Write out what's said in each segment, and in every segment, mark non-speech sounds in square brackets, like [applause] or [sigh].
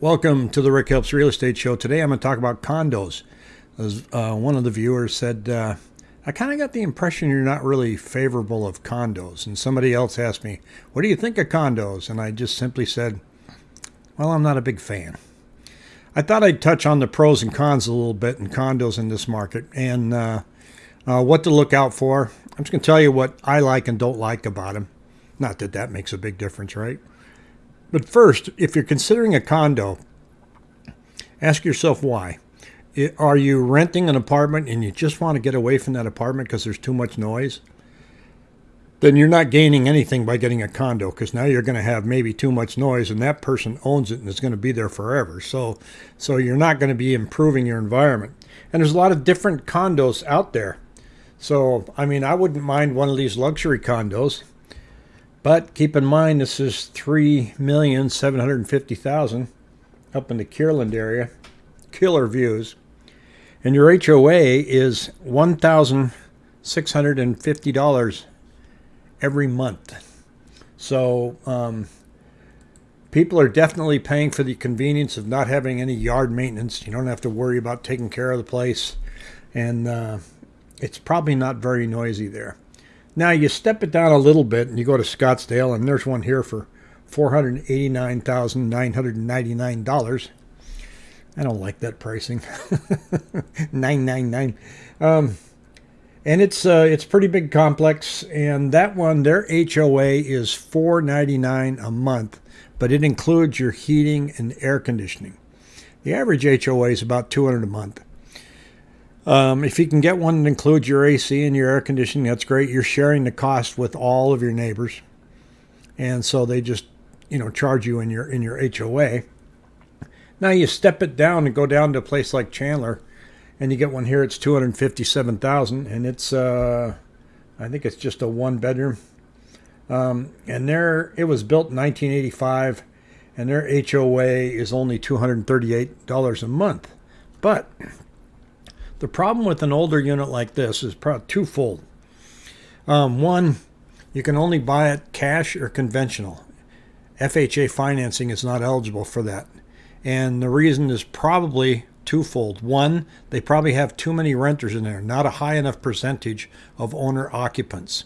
Welcome to the Rick Helps Real Estate Show. Today I'm going to talk about condos. As uh, one of the viewers said, uh, I kind of got the impression you're not really favorable of condos. And somebody else asked me, What do you think of condos? And I just simply said, Well, I'm not a big fan. I thought I'd touch on the pros and cons a little bit in condos in this market and uh, uh what to look out for. I'm just going to tell you what I like and don't like about them. Not that that makes a big difference, right? But first, if you're considering a condo, ask yourself why. Are you renting an apartment and you just want to get away from that apartment because there's too much noise? Then you're not gaining anything by getting a condo because now you're going to have maybe too much noise and that person owns it and is going to be there forever. So, so you're not going to be improving your environment. And there's a lot of different condos out there. So, I mean, I wouldn't mind one of these luxury condos but keep in mind, this is 3,750,000 up in the Kierland area. Killer views. And your HOA is $1,650 every month. So um, people are definitely paying for the convenience of not having any yard maintenance. You don't have to worry about taking care of the place. And uh, it's probably not very noisy there. Now you step it down a little bit and you go to Scottsdale, and there's one here for $489,999. I don't like that pricing. [laughs] 999. Um, and it's uh, it's pretty big complex, and that one their HOA is 499 a month, but it includes your heating and air conditioning. The average HOA is about 200 a month. Um, if you can get one that includes your AC and your air conditioning, that's great. You're sharing the cost with all of your neighbors, and so they just you know charge you in your in your HOA. Now you step it down and go down to a place like Chandler, and you get one here. It's two hundred fifty-seven thousand, and it's uh, I think it's just a one bedroom. Um, and there it was built in 1985, and their HOA is only $238 a month. But the problem with an older unit like this is probably twofold. Um, one, you can only buy it cash or conventional. FHA financing is not eligible for that. And the reason is probably twofold. One, they probably have too many renters in there, not a high enough percentage of owner occupants.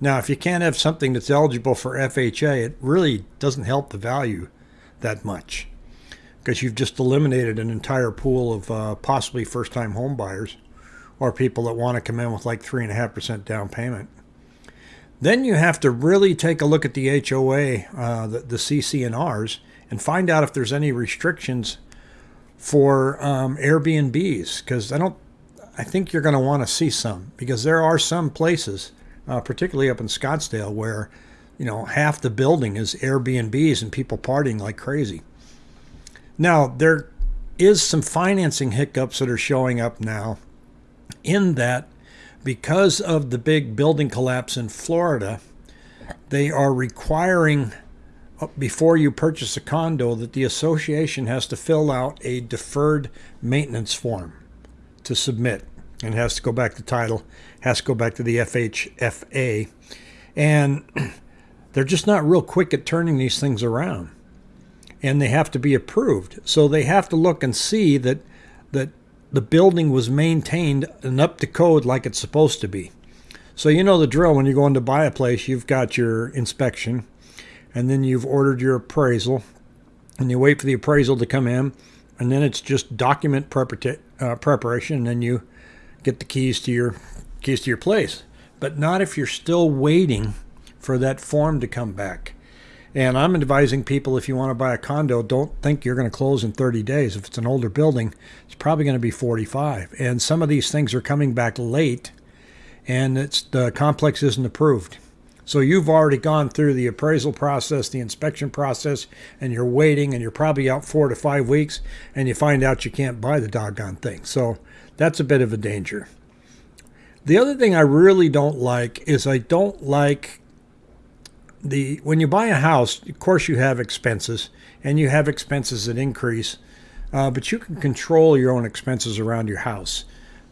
Now, if you can't have something that's eligible for FHA, it really doesn't help the value that much because you've just eliminated an entire pool of uh, possibly first-time home buyers or people that want to come in with like 3.5% down payment. Then you have to really take a look at the HOA, uh, the, the CC&Rs, and find out if there's any restrictions for um, Airbnbs, because I don't, I think you're going to want to see some, because there are some places, uh, particularly up in Scottsdale, where you know half the building is Airbnbs and people partying like crazy. Now, there is some financing hiccups that are showing up now in that because of the big building collapse in Florida, they are requiring uh, before you purchase a condo that the association has to fill out a deferred maintenance form to submit and has to go back to title, has to go back to the FHFA. And [clears throat] they're just not real quick at turning these things around and they have to be approved. So they have to look and see that that the building was maintained and up to code like it's supposed to be. So you know the drill when you're going to buy a place, you've got your inspection and then you've ordered your appraisal and you wait for the appraisal to come in and then it's just document uh, preparation and then you get the keys to your keys to your place. But not if you're still waiting for that form to come back. And I'm advising people if you want to buy a condo, don't think you're going to close in 30 days. If it's an older building, it's probably going to be 45. And some of these things are coming back late, and it's the complex isn't approved. So you've already gone through the appraisal process, the inspection process, and you're waiting, and you're probably out four to five weeks, and you find out you can't buy the doggone thing. So that's a bit of a danger. The other thing I really don't like is I don't like the when you buy a house, of course you have expenses, and you have expenses that increase, uh, but you can control your own expenses around your house.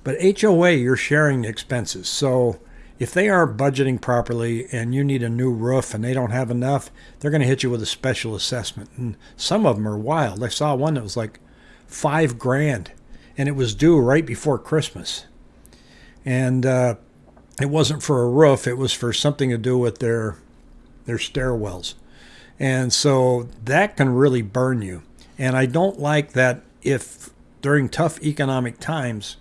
But HOA, you're sharing expenses. So if they aren't budgeting properly and you need a new roof and they don't have enough, they're going to hit you with a special assessment. And some of them are wild. I saw one that was like five grand, and it was due right before Christmas. And uh, it wasn't for a roof; it was for something to do with their their stairwells. And so that can really burn you. And I don't like that if during tough economic times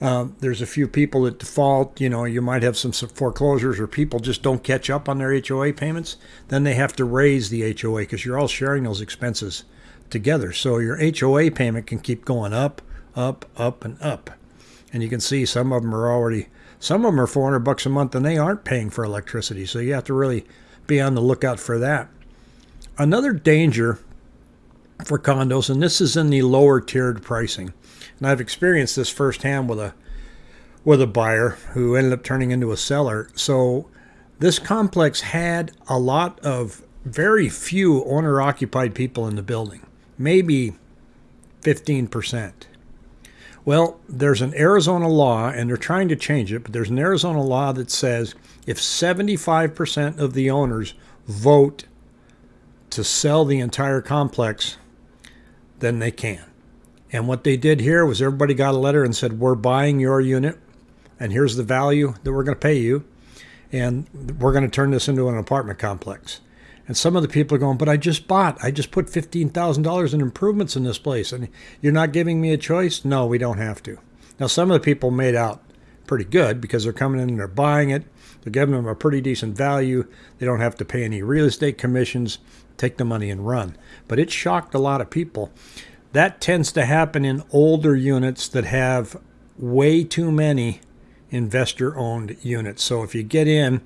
uh, there's a few people that default. You know, you might have some foreclosures or people just don't catch up on their HOA payments. Then they have to raise the HOA because you're all sharing those expenses together. So your HOA payment can keep going up, up, up, and up. And you can see some of them are already, some of them are 400 bucks a month and they aren't paying for electricity. So you have to really be on the lookout for that. Another danger for condos, and this is in the lower tiered pricing, and I've experienced this firsthand with a with a buyer who ended up turning into a seller. So this complex had a lot of very few owner occupied people in the building, maybe 15%. Well, there's an Arizona law, and they're trying to change it, but there's an Arizona law that says if 75% of the owners vote to sell the entire complex, then they can. And what they did here was everybody got a letter and said, We're buying your unit, and here's the value that we're going to pay you, and we're going to turn this into an apartment complex. And some of the people are going, But I just bought, I just put $15,000 in improvements in this place, and you're not giving me a choice? No, we don't have to. Now, some of the people made out pretty good because they're coming in and they're buying it. They're giving them a pretty decent value. They don't have to pay any real estate commissions, take the money and run. But it shocked a lot of people. That tends to happen in older units that have way too many investor owned units. So if you get in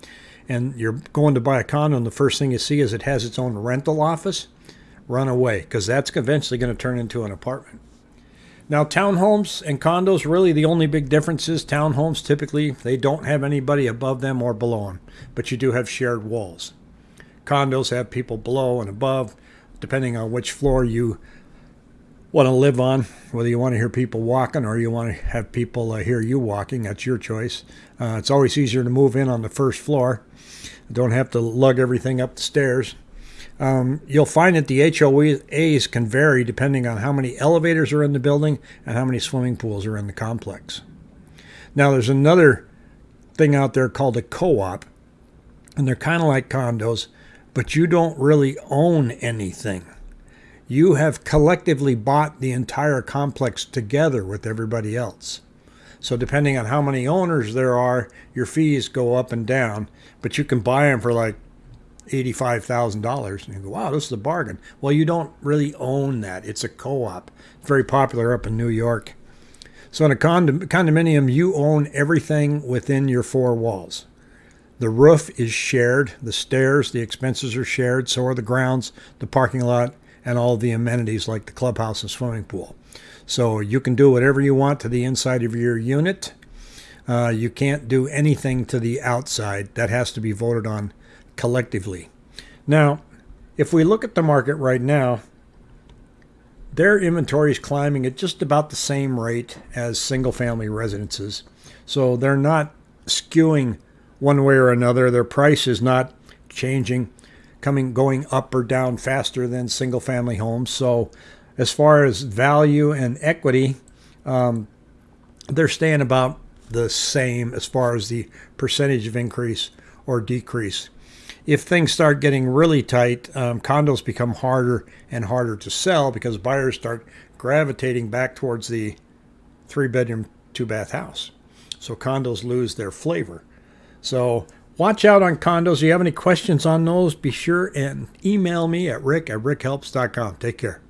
and you're going to buy a condo and the first thing you see is it has its own rental office, run away because that's eventually going to turn into an apartment. Now, townhomes and condos, really the only big difference is townhomes typically they don't have anybody above them or below them, but you do have shared walls. Condos have people below and above, depending on which floor you want to live on, whether you want to hear people walking or you want to have people uh, hear you walking. That's your choice. Uh, it's always easier to move in on the first floor. Don't have to lug everything up the stairs. Um, you'll find that the HOAs can vary depending on how many elevators are in the building and how many swimming pools are in the complex. Now, there's another thing out there called a co op, and they're kind of like condos, but you don't really own anything you have collectively bought the entire complex together with everybody else. So depending on how many owners there are, your fees go up and down, but you can buy them for like $85,000 and you go, wow, this is a bargain. Well, you don't really own that. It's a co-op. It's very popular up in New York. So in a condominium, you own everything within your four walls. The roof is shared, the stairs, the expenses are shared, so are the grounds, the parking lot, and all the amenities like the clubhouse and swimming pool. So you can do whatever you want to the inside of your unit. Uh, you can't do anything to the outside. That has to be voted on collectively. Now, if we look at the market right now, their inventory is climbing at just about the same rate as single family residences. So they're not skewing one way or another. Their price is not changing coming going up or down faster than single family homes. So as far as value and equity, um, they're staying about the same as far as the percentage of increase or decrease. If things start getting really tight, um, condos become harder and harder to sell because buyers start gravitating back towards the three bedroom, two bath house. So condos lose their flavor. So Watch out on condos. If you have any questions on those, be sure and email me at rick at rickhelps.com. Take care.